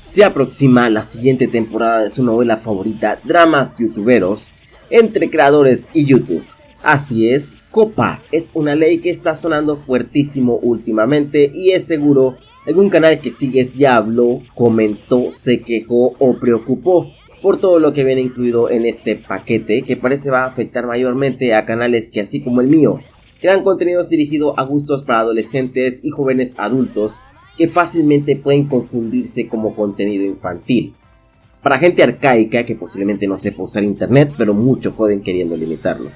Se aproxima la siguiente temporada de su novela favorita, Dramas Youtuberos, entre creadores y YouTube. Así es, Copa es una ley que está sonando fuertísimo últimamente y es seguro algún canal que sigues ya habló, comentó, se quejó o preocupó por todo lo que viene incluido en este paquete que parece va a afectar mayormente a canales que así como el mío crean contenidos dirigidos a gustos para adolescentes y jóvenes adultos que fácilmente pueden confundirse como contenido infantil. Para gente arcaica que posiblemente no sepa usar internet, pero mucho pueden queriendo limitarlo.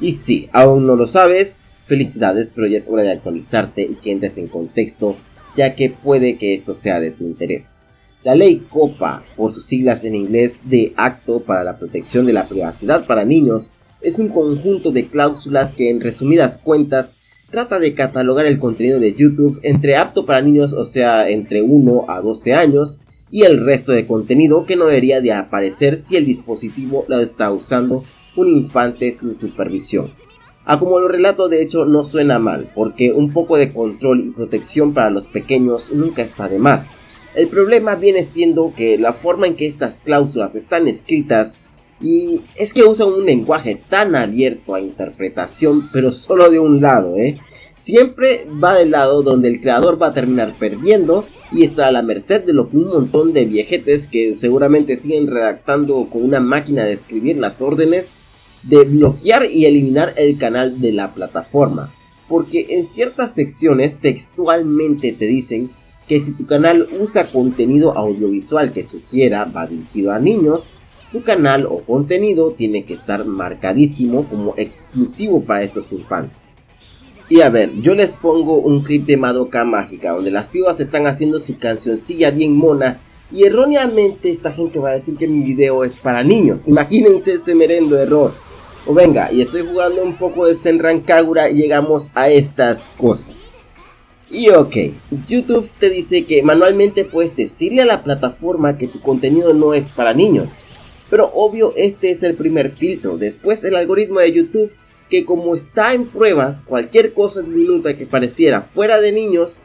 Y si aún no lo sabes, felicidades, pero ya es hora de actualizarte y que entres en contexto, ya que puede que esto sea de tu interés. La ley COPA, por sus siglas en inglés de Acto para la Protección de la Privacidad para Niños, es un conjunto de cláusulas que en resumidas cuentas trata de catalogar el contenido de YouTube entre apto para niños, o sea, entre 1 a 12 años, y el resto de contenido que no debería de aparecer si el dispositivo lo está usando un infante sin supervisión. A como lo relato de hecho no suena mal, porque un poco de control y protección para los pequeños nunca está de más. El problema viene siendo que la forma en que estas cláusulas están escritas y es que usa un lenguaje tan abierto a interpretación, pero solo de un lado, ¿eh? Siempre va del lado donde el creador va a terminar perdiendo y está a la merced de lo que un montón de viejetes que seguramente siguen redactando con una máquina de escribir las órdenes de bloquear y eliminar el canal de la plataforma. Porque en ciertas secciones textualmente te dicen que si tu canal usa contenido audiovisual que sugiera va dirigido a niños, tu canal o contenido tiene que estar marcadísimo como exclusivo para estos infantes. Y a ver, yo les pongo un clip de Madoka Mágica donde las pibas están haciendo su cancioncilla bien mona y erróneamente esta gente va a decir que mi video es para niños. Imagínense ese merendo error. O venga, y estoy jugando un poco de Senran Kagura y llegamos a estas cosas. Y ok, YouTube te dice que manualmente puedes decirle a la plataforma que tu contenido no es para niños. Pero obvio este es el primer filtro. Después el algoritmo de YouTube que como está en pruebas, cualquier cosa diminuta que pareciera fuera de niños,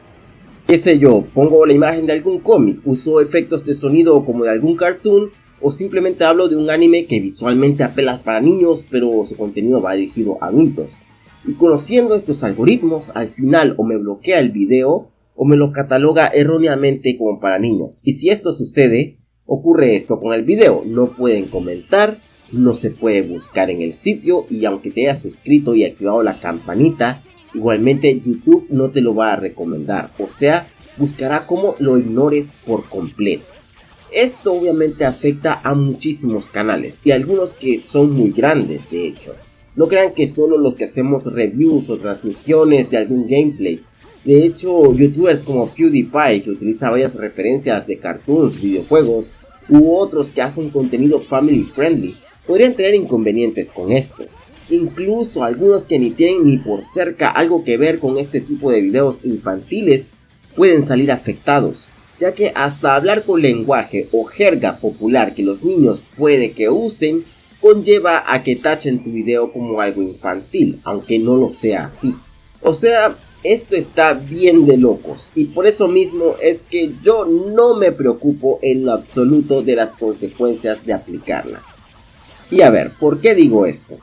qué sé yo, pongo la imagen de algún cómic, uso efectos de sonido como de algún cartoon, o simplemente hablo de un anime que visualmente apelas para niños, pero su contenido va dirigido a adultos. Y conociendo estos algoritmos, al final o me bloquea el video, o me lo cataloga erróneamente como para niños. Y si esto sucede, Ocurre esto con el video, no pueden comentar, no se puede buscar en el sitio y aunque te hayas suscrito y activado la campanita, igualmente YouTube no te lo va a recomendar, o sea, buscará como lo ignores por completo. Esto obviamente afecta a muchísimos canales y algunos que son muy grandes de hecho. No crean que solo los que hacemos reviews o transmisiones de algún gameplay de hecho, youtubers como PewDiePie, que utiliza varias referencias de cartoons, videojuegos, u otros que hacen contenido family friendly, podrían tener inconvenientes con esto. Incluso algunos que ni tienen ni por cerca algo que ver con este tipo de videos infantiles pueden salir afectados, ya que hasta hablar con lenguaje o jerga popular que los niños puede que usen, conlleva a que tachen tu video como algo infantil, aunque no lo sea así. O sea, esto está bien de locos y por eso mismo es que yo no me preocupo en lo absoluto de las consecuencias de aplicarla. Y a ver, ¿por qué digo esto?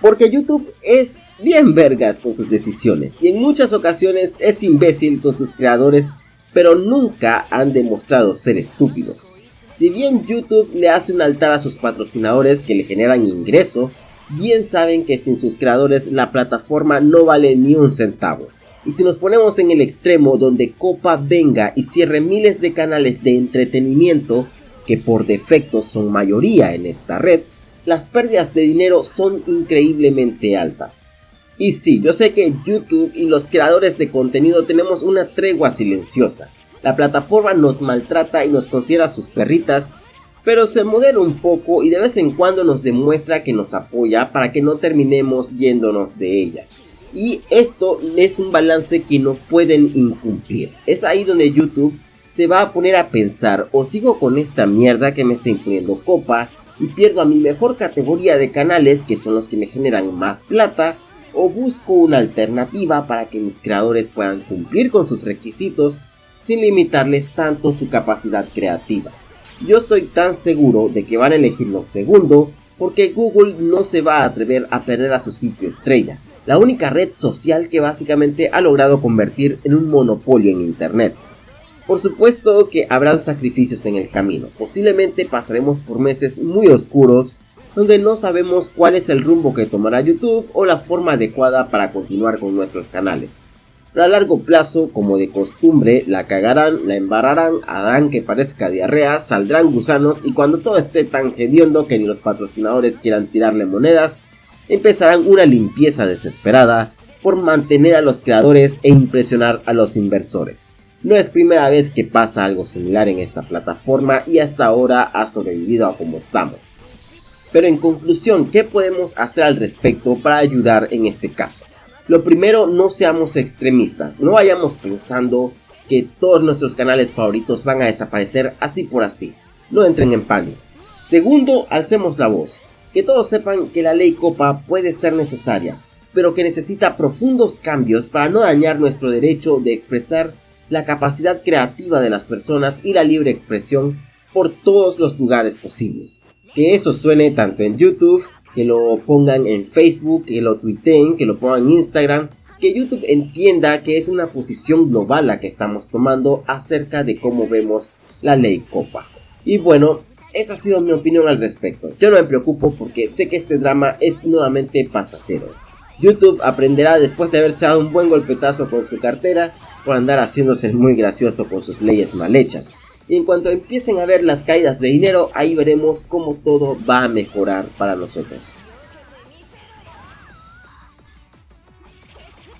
Porque YouTube es bien vergas con sus decisiones y en muchas ocasiones es imbécil con sus creadores, pero nunca han demostrado ser estúpidos. Si bien YouTube le hace un altar a sus patrocinadores que le generan ingreso, bien saben que sin sus creadores la plataforma no vale ni un centavo. Y si nos ponemos en el extremo donde Copa venga y cierre miles de canales de entretenimiento, que por defecto son mayoría en esta red, las pérdidas de dinero son increíblemente altas. Y sí, yo sé que YouTube y los creadores de contenido tenemos una tregua silenciosa. La plataforma nos maltrata y nos considera sus perritas pero se modera un poco y de vez en cuando nos demuestra que nos apoya para que no terminemos yéndonos de ella. Y esto es un balance que no pueden incumplir. Es ahí donde YouTube se va a poner a pensar o sigo con esta mierda que me está imponiendo copa y pierdo a mi mejor categoría de canales que son los que me generan más plata o busco una alternativa para que mis creadores puedan cumplir con sus requisitos sin limitarles tanto su capacidad creativa. Yo estoy tan seguro de que van a elegir lo segundo porque Google no se va a atrever a perder a su sitio estrella, la única red social que básicamente ha logrado convertir en un monopolio en Internet. Por supuesto que habrán sacrificios en el camino, posiblemente pasaremos por meses muy oscuros donde no sabemos cuál es el rumbo que tomará YouTube o la forma adecuada para continuar con nuestros canales. Pero a largo plazo, como de costumbre, la cagarán, la embarrarán, harán que parezca diarrea, saldrán gusanos y cuando todo esté tan hediondo que ni los patrocinadores quieran tirarle monedas, empezarán una limpieza desesperada por mantener a los creadores e impresionar a los inversores. No es primera vez que pasa algo similar en esta plataforma y hasta ahora ha sobrevivido a como estamos. Pero en conclusión, ¿qué podemos hacer al respecto para ayudar en este caso? Lo primero, no seamos extremistas, no vayamos pensando que todos nuestros canales favoritos van a desaparecer así por así. No entren en pánico. Segundo, alcemos la voz. Que todos sepan que la ley Copa puede ser necesaria, pero que necesita profundos cambios para no dañar nuestro derecho de expresar la capacidad creativa de las personas y la libre expresión por todos los lugares posibles. Que eso suene tanto en YouTube que lo pongan en Facebook, que lo tuiteen, que lo pongan en Instagram, que YouTube entienda que es una posición global la que estamos tomando acerca de cómo vemos la ley Copa. Y bueno, esa ha sido mi opinión al respecto. Yo no me preocupo porque sé que este drama es nuevamente pasajero. YouTube aprenderá después de haberse dado un buen golpetazo con su cartera por andar haciéndose muy gracioso con sus leyes mal hechas. Y en cuanto empiecen a ver las caídas de dinero, ahí veremos cómo todo va a mejorar para nosotros.